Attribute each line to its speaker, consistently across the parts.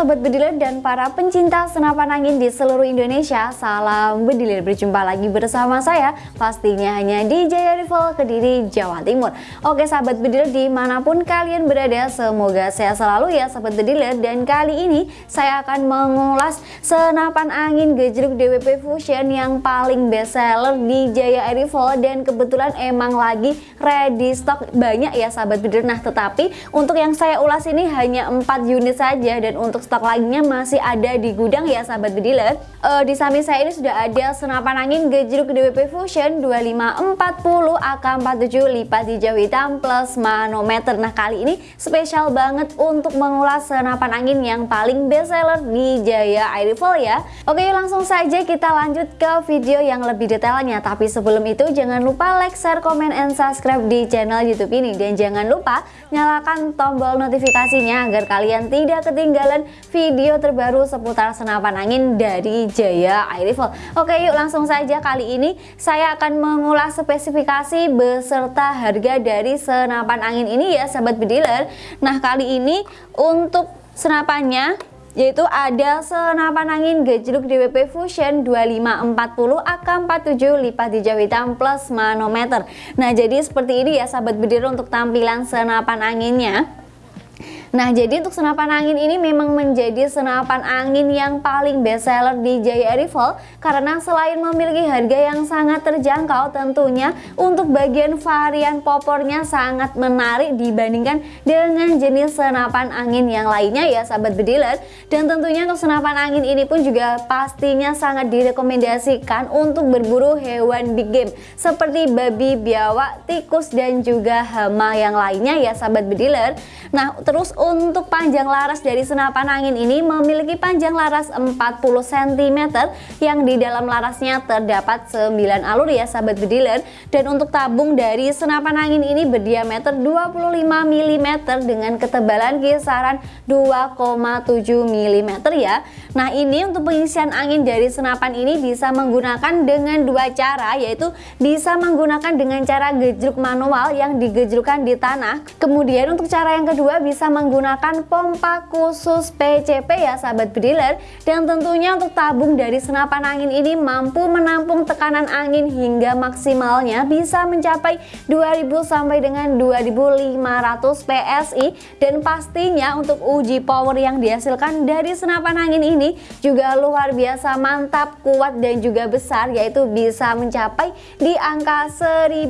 Speaker 1: Sobat Bediler dan para pencinta senapan angin di seluruh Indonesia Salam Bediler, berjumpa lagi bersama saya Pastinya hanya di Jaya Rival Kediri, Jawa Timur. Oke sahabat Bediler di mana pun kalian berada Semoga sehat selalu ya sahabat Bediler. Dan kali ini saya akan mengulas senapan angin gejruk DWP Fusion Yang paling best seller di Jaya Rival. Dan kebetulan emang lagi ready stock banyak ya sahabat Bediler. Nah tetapi untuk yang saya ulas ini hanya 4 unit saja. Dan dan untuk stok lainnya masih ada di gudang ya sahabat bediler uh, di samping saya ini sudah ada senapan angin gejruk DWP Fusion 2540 AK47 lipat hijau hitam plus manometer. Nah kali ini spesial banget untuk mengulas senapan angin yang paling best seller di Jaya Air Rifle ya. Oke langsung saja kita lanjut ke video yang lebih detailnya. Tapi sebelum itu jangan lupa like, share, comment, and subscribe di channel youtube ini. Dan jangan lupa nyalakan tombol notifikasinya agar kalian tidak ketinggalan video terbaru seputar senapan angin dari Jaya Air. Oke yuk langsung saja kali ini saya akan mengulas spesifikasi beserta harga dari senapan angin ini ya sahabat bediler. Nah kali ini untuk senapannya yaitu ada senapan angin gejruk DWP Fusion 2540 AK47 lipat hijau hitam plus manometer Nah jadi seperti ini ya sahabat bediler untuk tampilan senapan anginnya Nah jadi untuk senapan angin ini memang menjadi senapan angin yang paling best seller di Jaya karena selain memiliki harga yang sangat terjangkau tentunya untuk bagian varian popornya sangat menarik dibandingkan dengan jenis senapan angin yang lainnya ya sahabat bediler. Dan tentunya untuk senapan angin ini pun juga pastinya sangat direkomendasikan untuk berburu hewan big game seperti babi, biawak, tikus dan juga hama yang lainnya ya sahabat bediler. Nah terus untuk panjang laras dari senapan angin ini memiliki panjang laras 40 cm yang di dalam larasnya terdapat 9 alur ya sahabat bediler dan untuk tabung dari senapan angin ini berdiameter 25 mm dengan ketebalan kisaran 2,7 mm ya. Nah ini untuk pengisian angin dari senapan ini bisa menggunakan dengan dua cara yaitu bisa menggunakan dengan cara gejruk manual yang digejrukan di tanah. Kemudian untuk cara yang kedua bisa menggunakan menggunakan pompa khusus PCP ya sahabat bediler. Dan tentunya untuk tabung dari senapan angin ini mampu menampung tekanan angin hingga maksimalnya bisa mencapai 2000 sampai dengan 2500 PSI dan pastinya untuk uji power yang dihasilkan dari senapan angin ini juga luar biasa mantap kuat dan juga besar yaitu bisa mencapai di angka 1100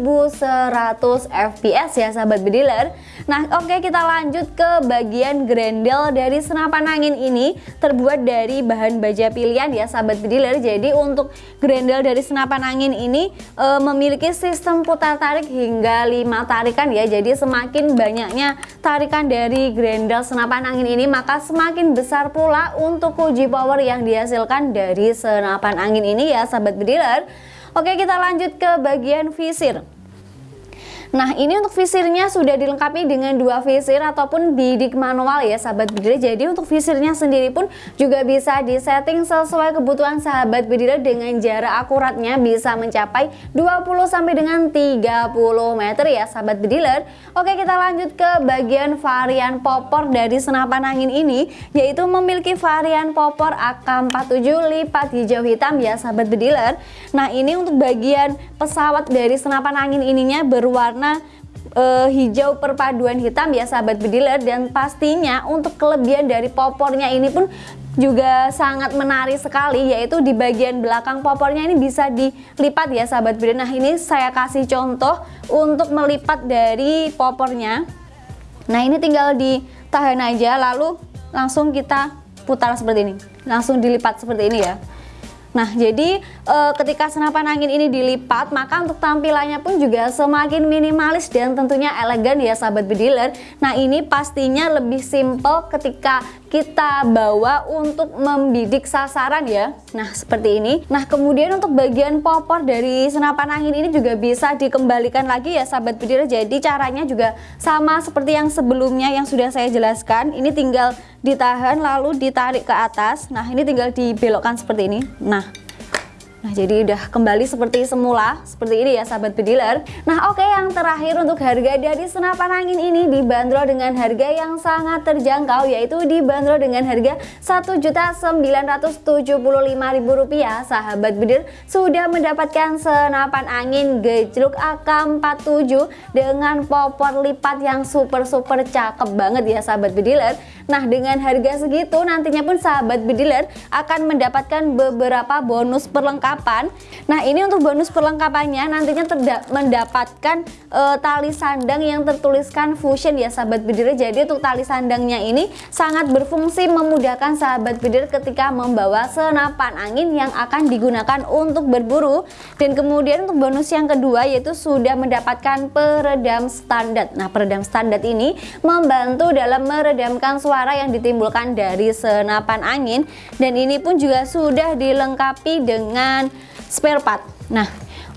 Speaker 1: fps ya sahabat bediler. Nah oke okay, kita lanjut ke bagian grendel dari senapan angin ini terbuat dari bahan baja pilihan ya sahabat bediler. Jadi untuk grendel dari senapan angin ini e, memiliki sistem putar tarik hingga 5 tarikan ya. Jadi semakin banyaknya tarikan dari grendel senapan angin ini maka semakin besar pula untuk uji power yang dihasilkan dari senapan angin ini ya sahabat bediler. Oke kita lanjut ke bagian visir Nah ini untuk visirnya sudah dilengkapi dengan dua visir ataupun bidik manual ya sahabat bediler Jadi untuk visirnya sendiri pun juga bisa disetting sesuai kebutuhan sahabat bediler dengan jarak akuratnya bisa mencapai 20 sampai dengan 30 meter ya sahabat bediler Oke kita lanjut ke bagian varian popor dari senapan angin ini yaitu memiliki varian popor AK47 lipat hijau hitam ya sahabat bediler Nah ini untuk bagian pesawat dari senapan angin ininya berwarna warna uh, hijau perpaduan hitam ya sahabat bediler dan pastinya untuk kelebihan dari popornya ini pun juga sangat menarik sekali yaitu di bagian belakang popornya ini bisa dilipat ya sahabat bediler. Nah ini saya kasih contoh untuk melipat dari popornya. Nah ini tinggal ditahan aja lalu langsung kita putar seperti ini. Langsung dilipat seperti ini ya Nah, jadi e, ketika senapan angin ini dilipat, maka untuk tampilannya pun juga semakin minimalis dan tentunya elegan ya sahabat bediler. Nah, ini pastinya lebih simple ketika kita bawa untuk membidik sasaran ya. Nah, seperti ini. Nah, kemudian untuk bagian popor dari senapan angin ini juga bisa dikembalikan lagi ya sahabat bediler. Jadi caranya juga sama seperti yang sebelumnya yang sudah saya jelaskan. Ini tinggal ditahan lalu ditarik ke atas. Nah, ini tinggal dibelokkan seperti ini. Nah, Nah jadi udah kembali seperti semula Seperti ini ya sahabat bediler. Nah oke yang terakhir untuk harga dari senapan angin ini Dibanderol dengan harga yang sangat terjangkau Yaitu dibanderol dengan harga Rp1.975.000 Sahabat bediler sudah mendapatkan senapan angin gejruk AK47 Dengan popor lipat yang super-super cakep banget ya sahabat bediler Nah dengan harga segitu nantinya pun sahabat bediler akan mendapatkan beberapa bonus perlengkapan. Nah ini untuk bonus perlengkapannya nantinya mendapatkan uh, tali sandang yang tertuliskan fusion ya sahabat bidir Jadi untuk tali sandangnya ini sangat berfungsi memudahkan sahabat bidir ketika membawa senapan angin yang akan digunakan untuk berburu. Dan kemudian untuk bonus yang kedua yaitu sudah mendapatkan peredam standar. Nah peredam standar ini membantu dalam meredamkan suara yang ditimbulkan dari senapan angin Dan ini pun juga sudah dilengkapi dengan spare part. Nah,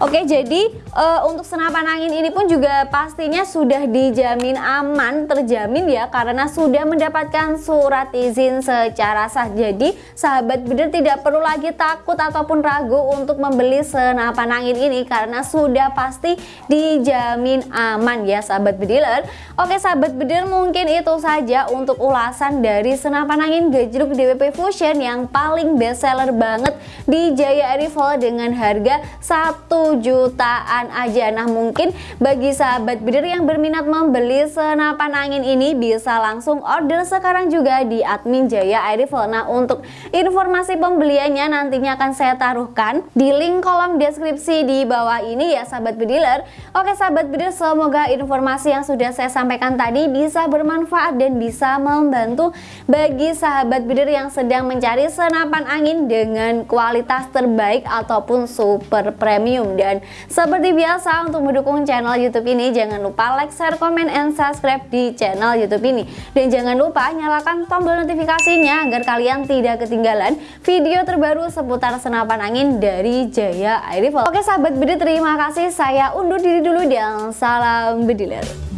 Speaker 1: Oke jadi uh, untuk senapan angin ini pun juga pastinya sudah dijamin aman terjamin ya karena sudah mendapatkan surat izin secara sah. Jadi sahabat bidir tidak perlu lagi takut ataupun ragu untuk membeli senapan angin ini karena sudah pasti dijamin aman ya sahabat bediler. Oke sahabat bidir mungkin itu saja untuk ulasan dari senapan angin gejruk DWP Fusion yang paling best seller banget di Jaya Rifle dengan harga 1 jutaan aja. Nah mungkin bagi sahabat bidir yang berminat membeli senapan angin ini bisa langsung order sekarang juga di admin Jaya Air Rifle. Nah untuk informasi pembeliannya nantinya akan saya taruhkan di link kolom deskripsi di bawah ini ya sahabat bediler Oke sahabat bidir semoga informasi yang sudah saya sampaikan tadi bisa bermanfaat dan bisa membantu bagi sahabat bidir yang sedang mencari senapan angin dengan kualitas terbaik ataupun super premium dan seperti biasa untuk mendukung channel YouTube ini jangan lupa like, share, komen, and subscribe di channel YouTube ini. Dan jangan lupa nyalakan tombol notifikasinya agar kalian tidak ketinggalan video terbaru seputar senapan angin dari Jaya Air Rifle. Oke sahabat bedi terima kasih saya undur diri dulu dan salam bediler.